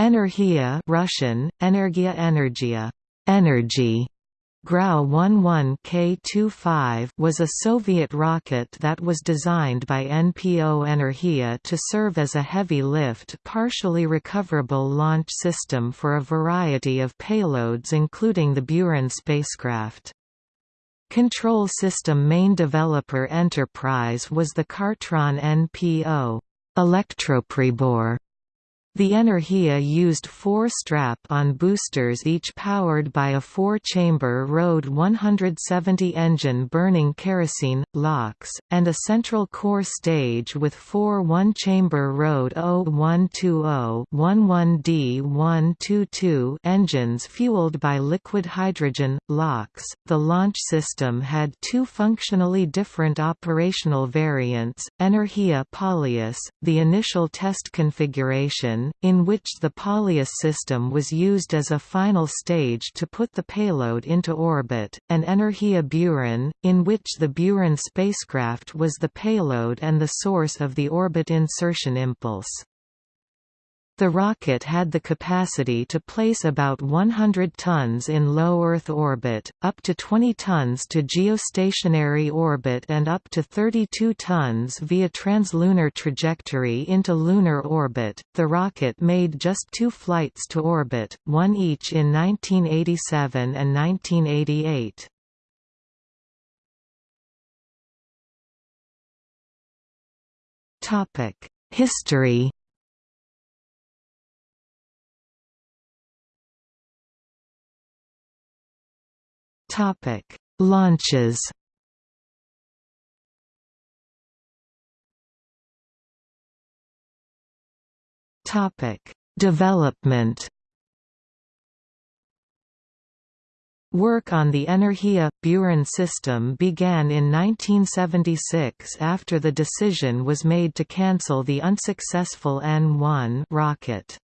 Energia Russian, Energia Energia, energy, Grau 11K25 was a Soviet rocket that was designed by NPO Energia to serve as a heavy-lift partially recoverable launch system for a variety of payloads including the Buran spacecraft. Control system main developer enterprise was the Khartron NPO Elektropribor the Energia used four strap-on boosters each powered by a four-chamber RD 170 engine burning kerosene, LOX, and a central core stage with four one-chamber RD 0120-11D122 engines fueled by liquid hydrogen, LOX. The launch system had two functionally different operational variants, Energia Polyus, the initial test configuration in which the Polyus system was used as a final stage to put the payload into orbit, and Energia Buran, in which the Buran spacecraft was the payload and the source of the orbit insertion impulse. The rocket had the capacity to place about 100 tons in low Earth orbit, up to 20 tons to geostationary orbit and up to 32 tons via translunar trajectory into lunar orbit. The rocket made just two flights to orbit, one each in 1987 and 1988. History Topic: Launches. Topic: Development. Work on the Energia Buran system began in 1976 after the decision was made to cancel the unsuccessful N1 rocket.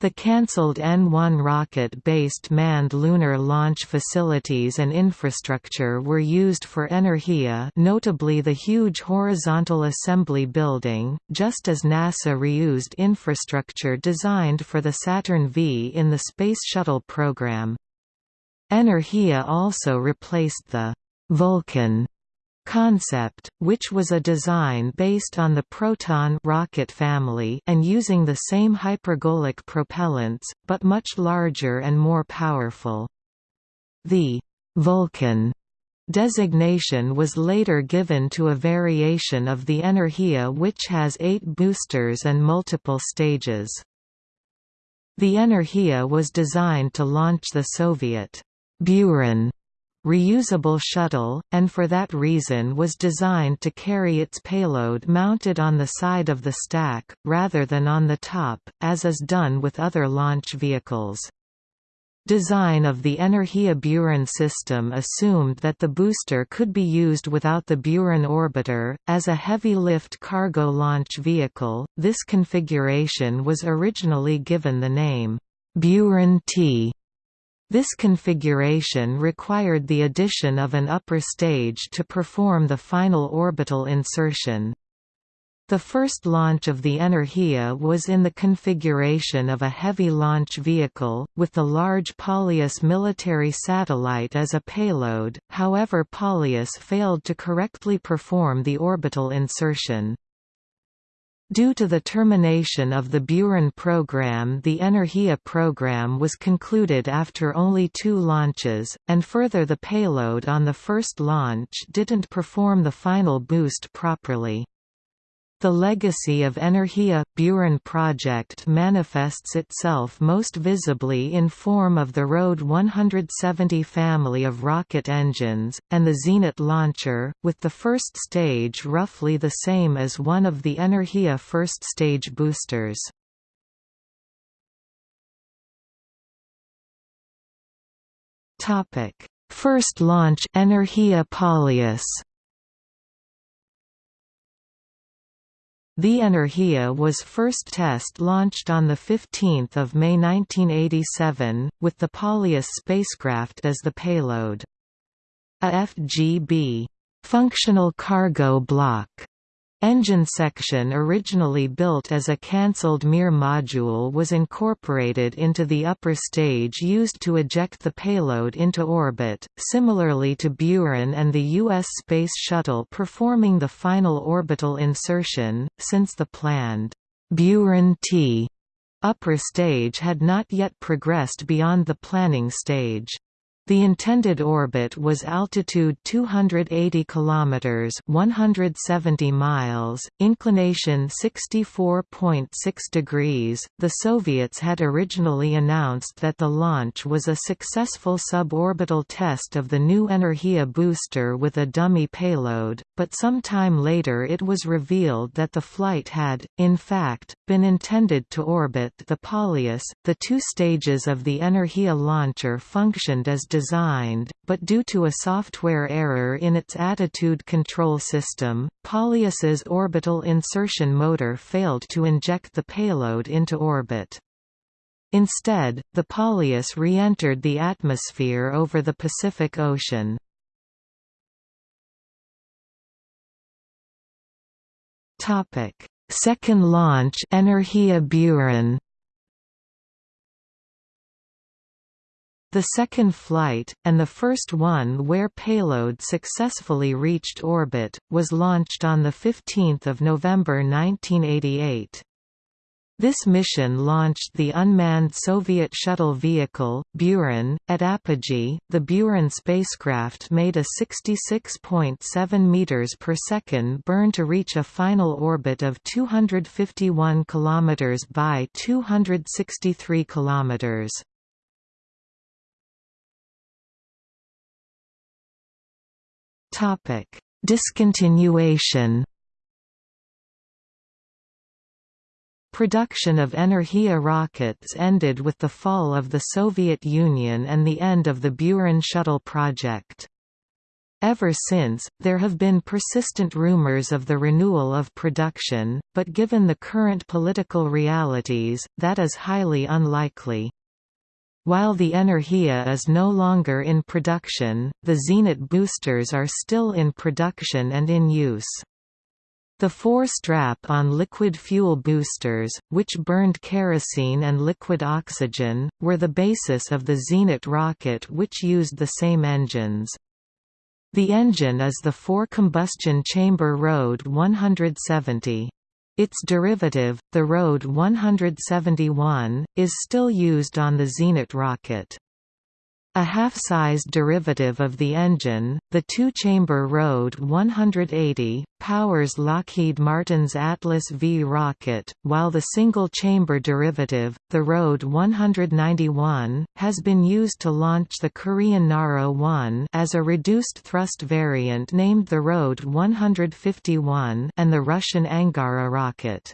The cancelled N-1 rocket-based manned lunar launch facilities and infrastructure were used for Energia notably the huge horizontal assembly building, just as NASA reused infrastructure designed for the Saturn V in the Space Shuttle program. Energia also replaced the «Vulcan» concept, which was a design based on the Proton rocket family and using the same hypergolic propellants, but much larger and more powerful. The «Vulcan» designation was later given to a variation of the Energia which has eight boosters and multiple stages. The Energia was designed to launch the Soviet Buran reusable shuttle, and for that reason was designed to carry its payload mounted on the side of the stack, rather than on the top, as is done with other launch vehicles. Design of the Energia Buran system assumed that the booster could be used without the Buran orbiter. As a heavy lift cargo launch vehicle, this configuration was originally given the name Buran T this configuration required the addition of an upper stage to perform the final orbital insertion. The first launch of the Energia was in the configuration of a heavy launch vehicle, with the large Polyus military satellite as a payload, however Polyus failed to correctly perform the orbital insertion. Due to the termination of the Buran program the Energia program was concluded after only two launches, and further the payload on the first launch didn't perform the final boost properly. The legacy of Energia – Buran project manifests itself most visibly in form of the RD 170 family of rocket engines, and the Zenit launcher, with the first stage roughly the same as one of the Energia first stage boosters. First launch Energia Polyus The Energia was first test launched on 15 May 1987, with the Polyus spacecraft as the payload. A FGB functional cargo block Engine section originally built as a cancelled Mir module was incorporated into the upper stage used to eject the payload into orbit, similarly to Buran and the U.S. Space Shuttle performing the final orbital insertion, since the planned Buran-T upper stage had not yet progressed beyond the planning stage. The intended orbit was altitude 280 kilometers, 170 miles, inclination 64.6 degrees. The Soviets had originally announced that the launch was a successful suborbital test of the new Energia booster with a dummy payload, but some time later it was revealed that the flight had, in fact, been intended to orbit the Polyus. The two stages of the Energia launcher functioned as designed, but due to a software error in its attitude control system, Polyus's orbital insertion motor failed to inject the payload into orbit. Instead, the Polyus re-entered the atmosphere over the Pacific Ocean. Second launch Energia Buran The second flight, and the first one where payload successfully reached orbit, was launched on 15 November 1988. This mission launched the unmanned Soviet shuttle vehicle, Buran, at apogee. The Buran spacecraft made a 66.7 meters per second burn to reach a final orbit of 251 kilometers by 263 kilometers. Topic: Discontinuation. Production of Energia rockets ended with the fall of the Soviet Union and the end of the Buran shuttle project. Ever since, there have been persistent rumors of the renewal of production, but given the current political realities, that is highly unlikely. While the Energia is no longer in production, the Zenit boosters are still in production and in use. The four strap-on liquid fuel boosters, which burned kerosene and liquid oxygen, were the basis of the Zenit rocket which used the same engines. The engine is the four-combustion chamber Rode 170. Its derivative, the Rode 171, is still used on the Zenit rocket. A half-sized derivative of the engine, the two-chamber Rode 180, powers Lockheed Martin's Atlas V rocket, while the single-chamber derivative, the Rode 191, has been used to launch the Korean Naro-1 as a reduced-thrust variant named the Rode 151 and the Russian Angara rocket.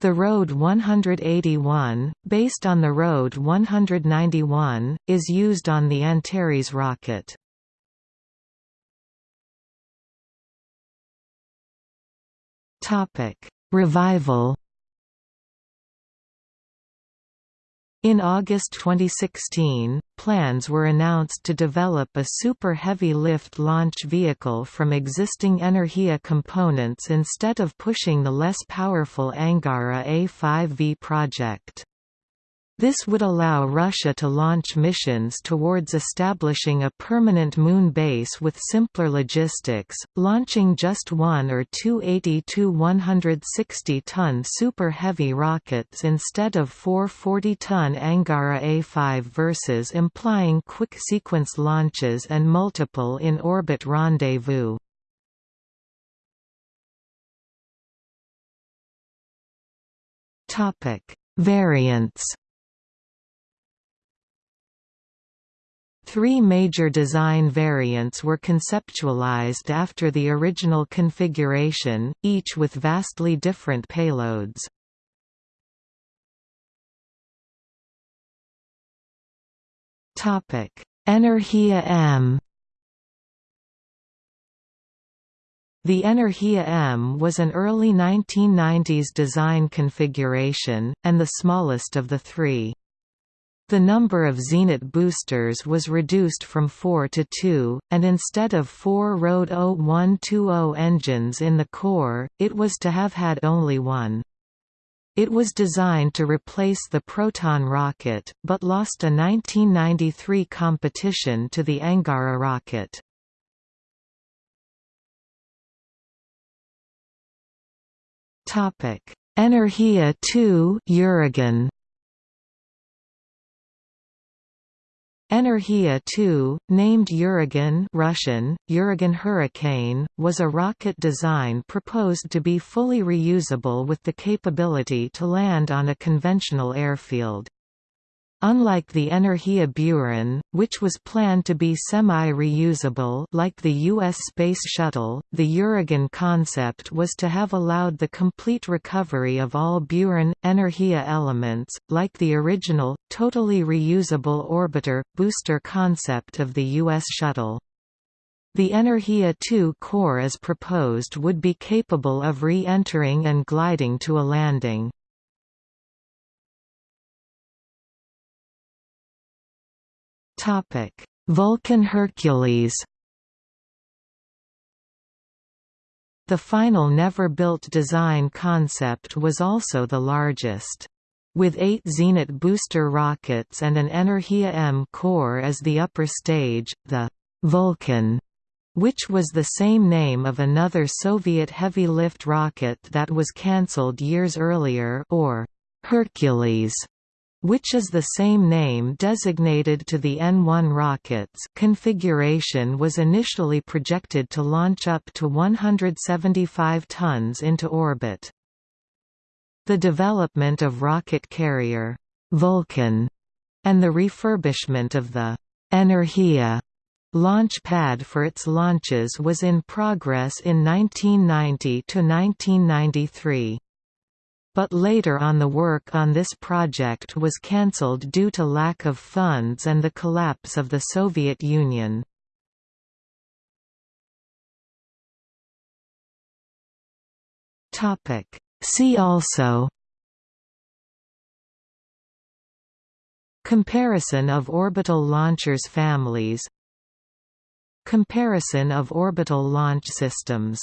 The Road 181, based on the Road 191, is used on the Antares rocket. Revival In August 2016, plans were announced to develop a super heavy lift launch vehicle from existing Energia components instead of pushing the less powerful Angara A5V project. This would allow Russia to launch missions towards establishing a permanent moon base with simpler logistics, launching just one or two 80–160-ton Super Heavy rockets instead of four 40-ton Angara A5 versus implying quick sequence launches and multiple in-orbit rendezvous. Variants Three major design variants were conceptualized after the original configuration, each with vastly different payloads. Energia M The Energia M was an early 1990s design configuration, and the smallest of the three. The number of Zenit boosters was reduced from 4 to 2, and instead of four RD 0120 engines in the core, it was to have had only one. It was designed to replace the Proton rocket, but lost a 1993 competition to the Angara rocket. Energia 2 Uragan Energia 2, named Uragan Russian, Uragan Hurricane, was a rocket design proposed to be fully reusable with the capability to land on a conventional airfield. Unlike the Energia Buran, which was planned to be semi-reusable like the U.S. Space Shuttle, the Uragan concept was to have allowed the complete recovery of all Buran, Energia elements, like the original, totally reusable orbiter, booster concept of the U.S. Shuttle. The Energia 2 core as proposed would be capable of re-entering and gliding to a landing. Topic: Vulcan Hercules. The final never-built design concept was also the largest. With eight Zenit booster rockets and an Energia M core as the upper stage, the Vulcan which was the same name of another Soviet heavy-lift rocket that was cancelled years earlier or Hercules which is the same name designated to the N-1 rockets configuration was initially projected to launch up to 175 tons into orbit. The development of rocket carrier Vulcan and the refurbishment of the Energia launch pad for its launches was in progress in 1990 to 1993 but later on the work on this project was cancelled due to lack of funds and the collapse of the Soviet Union. See also Comparison of orbital launchers families Comparison of orbital launch systems